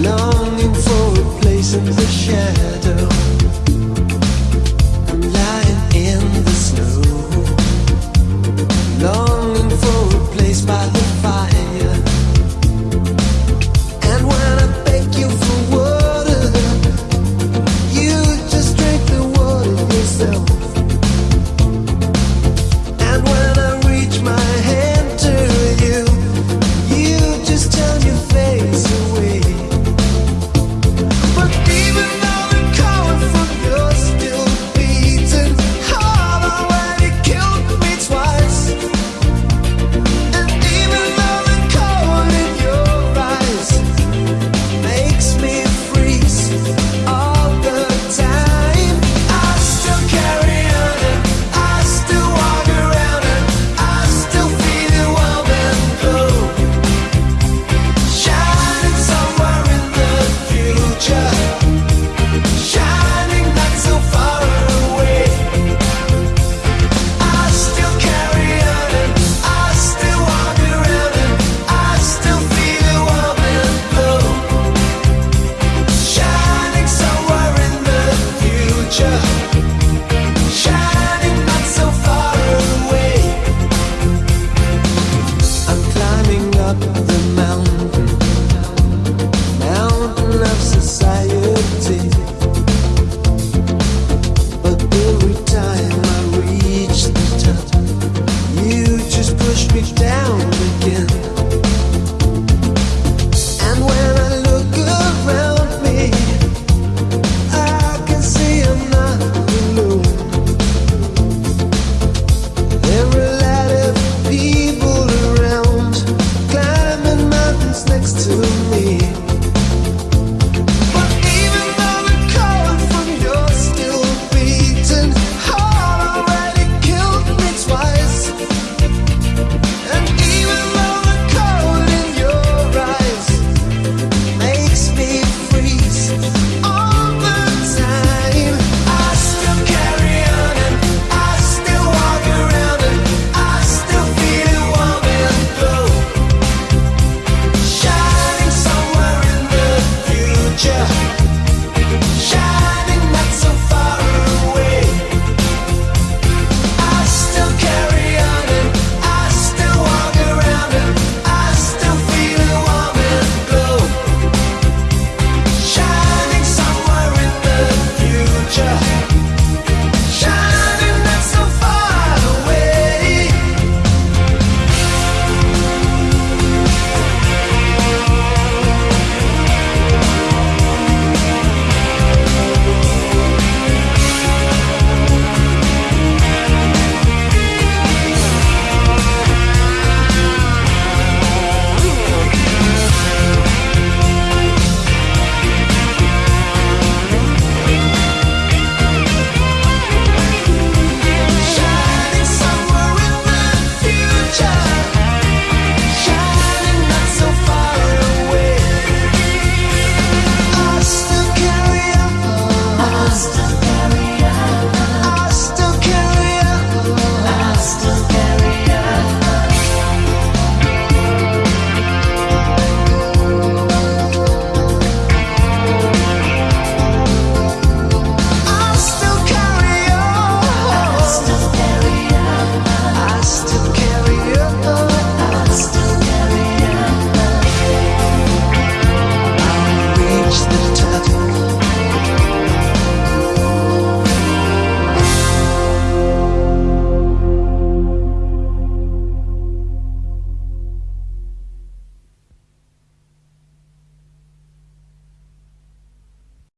longing for a place in the shadow.